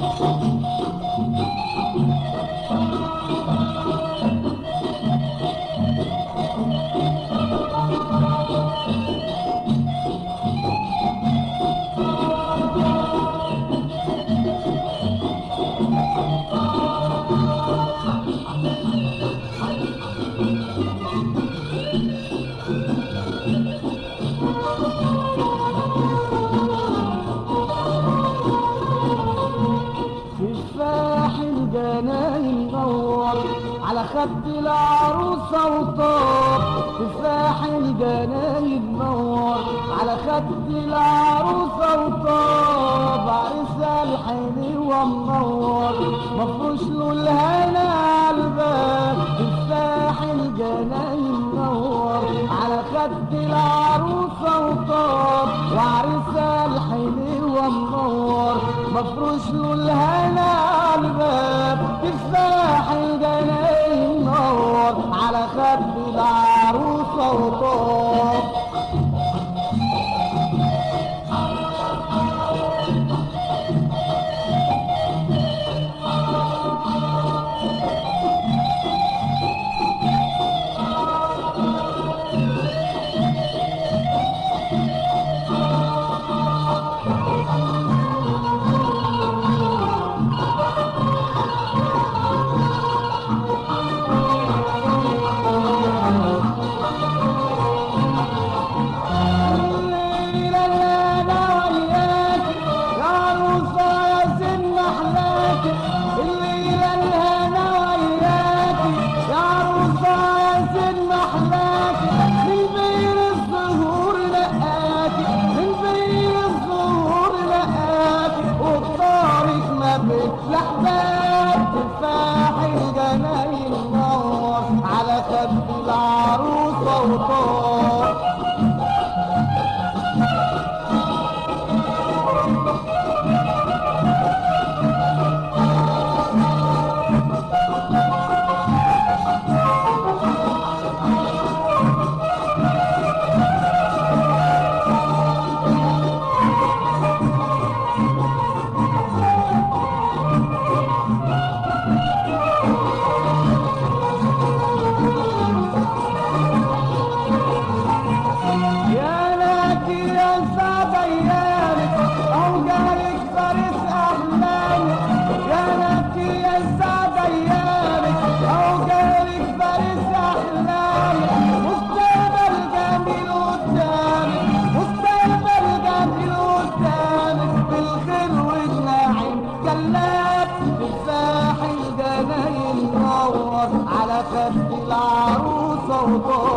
Oh. خد العروسة وطار تفاح الجنايد نور على خد العروسة وطار عريس الحلوة منور مفروش له 아빠 على خد العروسه وطول.